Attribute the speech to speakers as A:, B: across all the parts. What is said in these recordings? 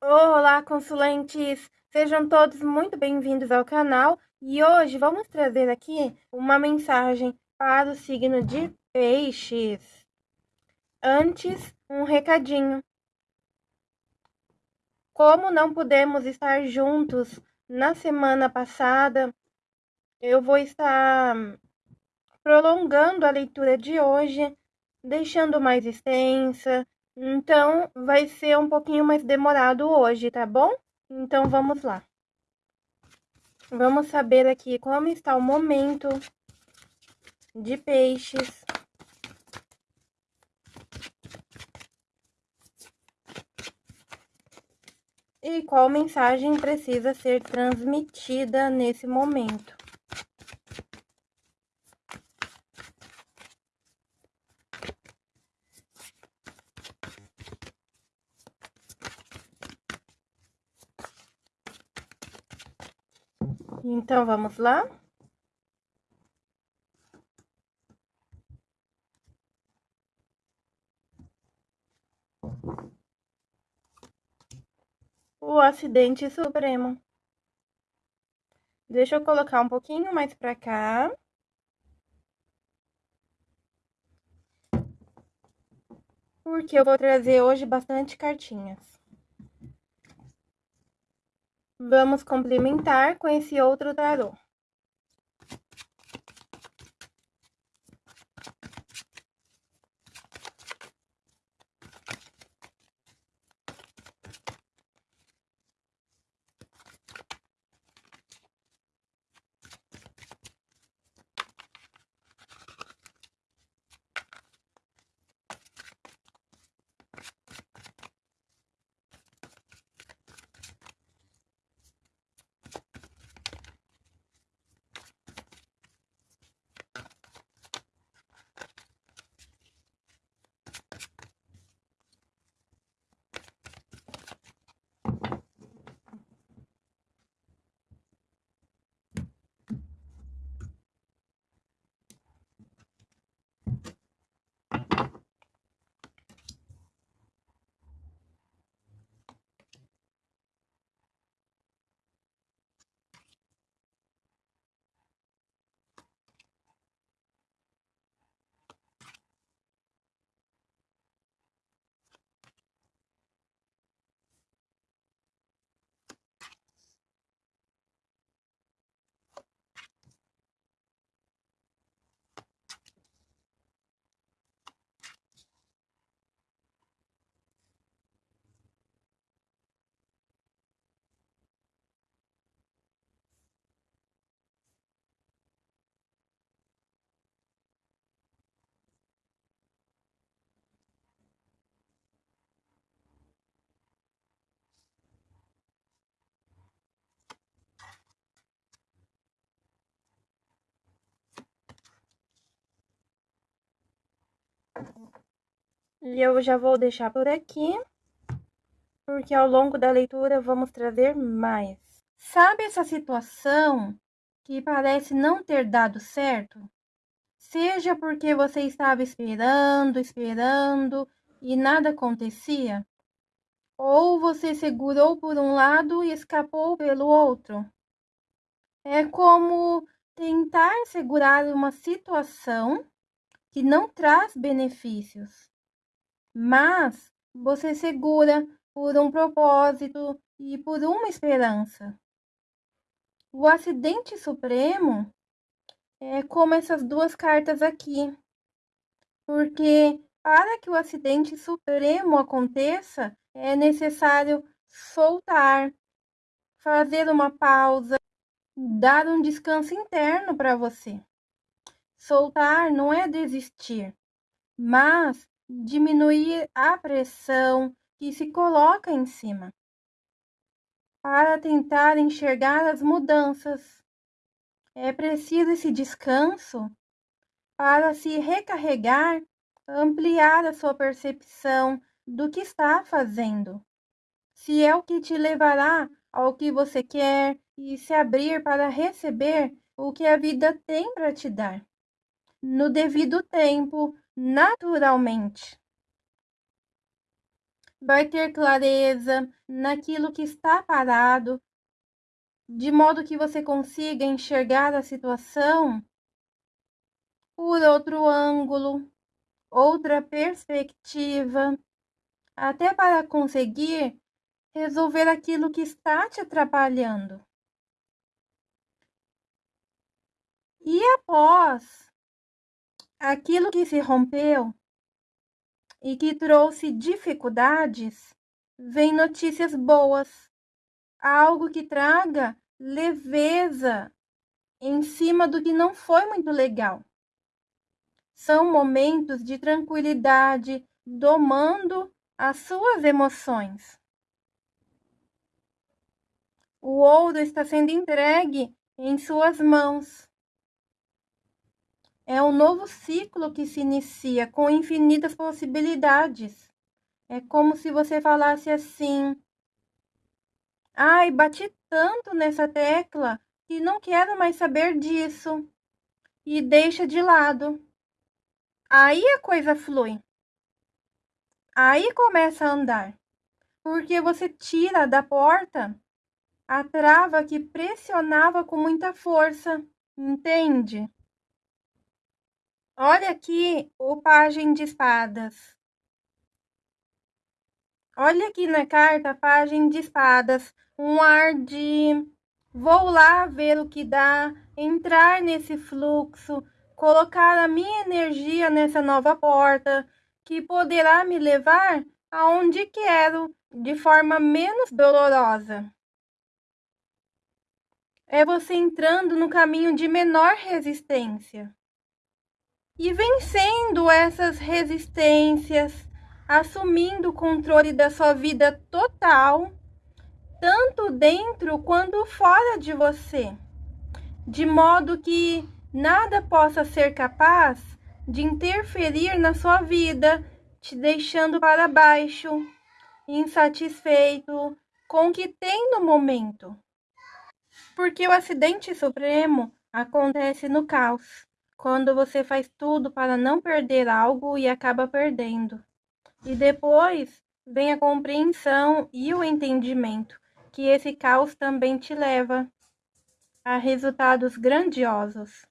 A: Olá, consulentes! Sejam todos muito bem-vindos ao canal e hoje vamos trazer aqui uma mensagem para o signo de Peixes. Antes, um recadinho. Como não pudemos estar juntos na semana passada, eu vou estar prolongando a leitura de hoje, deixando mais extensa, então, vai ser um pouquinho mais demorado hoje, tá bom? Então, vamos lá. Vamos saber aqui como está o momento de peixes. E qual mensagem precisa ser transmitida nesse momento. Então, vamos lá? O acidente supremo. Deixa eu colocar um pouquinho mais pra cá. Porque eu vou trazer hoje bastante cartinhas. Vamos complementar com esse outro tarô. E eu já vou deixar por aqui, porque ao longo da leitura vamos trazer mais. Sabe essa situação que parece não ter dado certo? Seja porque você estava esperando, esperando e nada acontecia, ou você segurou por um lado e escapou pelo outro. É como tentar segurar uma situação que não traz benefícios, mas você segura por um propósito e por uma esperança. O acidente supremo é como essas duas cartas aqui, porque para que o acidente supremo aconteça, é necessário soltar, fazer uma pausa, dar um descanso interno para você. Soltar não é desistir, mas diminuir a pressão que se coloca em cima para tentar enxergar as mudanças. É preciso esse descanso para se recarregar, ampliar a sua percepção do que está fazendo. Se é o que te levará ao que você quer e se abrir para receber o que a vida tem para te dar no devido tempo, naturalmente. vai ter clareza naquilo que está parado, de modo que você consiga enxergar a situação por outro ângulo, outra perspectiva, até para conseguir resolver aquilo que está te atrapalhando. E após aquilo que se rompeu e que trouxe dificuldades, vem notícias boas, algo que traga leveza em cima do que não foi muito legal. São momentos de tranquilidade, domando as suas emoções. O ouro está sendo entregue em suas mãos. É um novo ciclo que se inicia com infinitas possibilidades. É como se você falasse assim: Ai, bati tanto nessa tecla que não quero mais saber disso. E deixa de lado. Aí a coisa flui. Aí começa a andar. Porque você tira da porta a trava que pressionava com muita força, entende? Olha aqui o pajem de espadas. Olha aqui na carta, pajem de espadas, um ar de vou lá ver o que dá, entrar nesse fluxo, colocar a minha energia nessa nova porta, que poderá me levar aonde quero, de forma menos dolorosa. É você entrando no caminho de menor resistência e vencendo essas resistências, assumindo o controle da sua vida total, tanto dentro quanto fora de você, de modo que nada possa ser capaz de interferir na sua vida, te deixando para baixo, insatisfeito com o que tem no momento. Porque o acidente supremo acontece no caos quando você faz tudo para não perder algo e acaba perdendo. E depois vem a compreensão e o entendimento que esse caos também te leva a resultados grandiosos,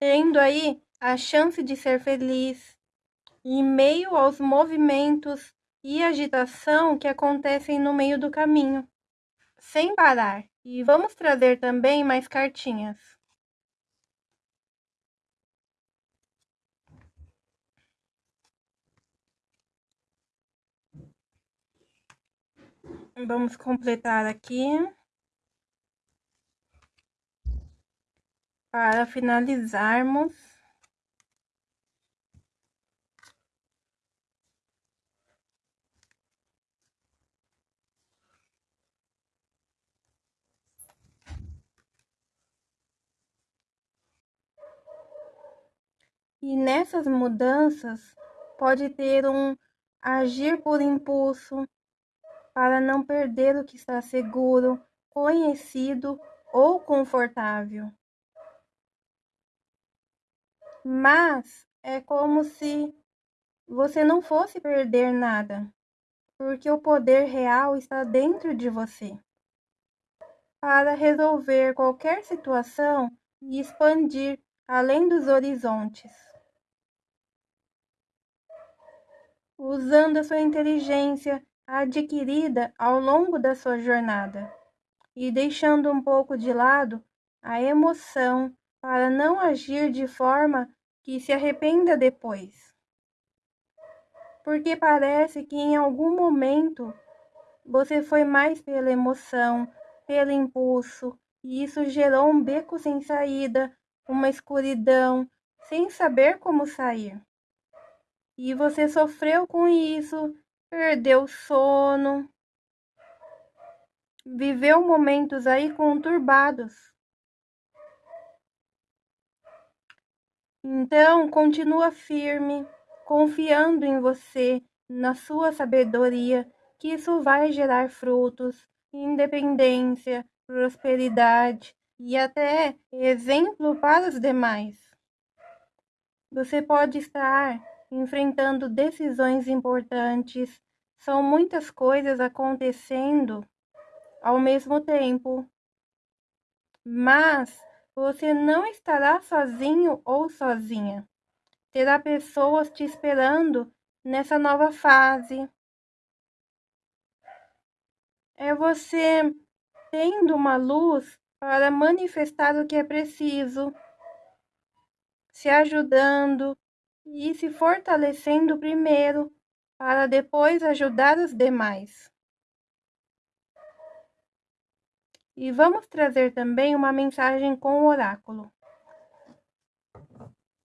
A: tendo aí a chance de ser feliz em meio aos movimentos e agitação que acontecem no meio do caminho, sem parar. E vamos trazer também mais cartinhas. Vamos completar aqui. Para finalizarmos. E nessas mudanças pode ter um agir por impulso, para não perder o que está seguro, conhecido ou confortável. Mas é como se você não fosse perder nada, porque o poder real está dentro de você. Para resolver qualquer situação e expandir além dos horizontes. Usando a sua inteligência adquirida ao longo da sua jornada e deixando um pouco de lado a emoção para não agir de forma que se arrependa depois. Porque parece que em algum momento você foi mais pela emoção, pelo impulso, e isso gerou um beco sem saída, uma escuridão, sem saber como sair. E você sofreu com isso, perdeu sono, viveu momentos aí conturbados. Então, continua firme, confiando em você, na sua sabedoria, que isso vai gerar frutos, independência, prosperidade e até exemplo para os demais. Você pode estar enfrentando decisões importantes, São muitas coisas acontecendo ao mesmo tempo. Mas você não estará sozinho ou sozinha. Terá pessoas te esperando nessa nova fase. É você tendo uma luz para manifestar o que é preciso, se ajudando e se fortalecendo primeiro para depois ajudar os demais. E vamos trazer também uma mensagem com o oráculo.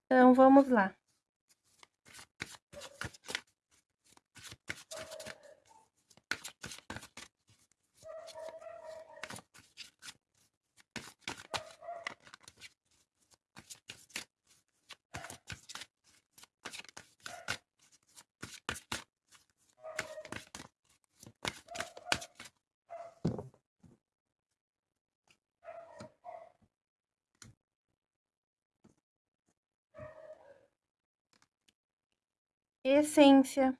A: Então, vamos lá. Essência.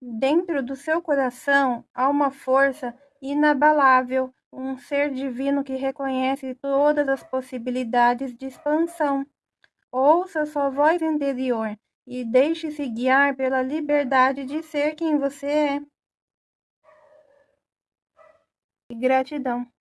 A: Dentro do seu coração há uma força inabalável, um ser divino que reconhece todas as possibilidades de expansão. Ouça sua voz interior e deixe-se guiar pela liberdade de ser quem você é. E gratidão.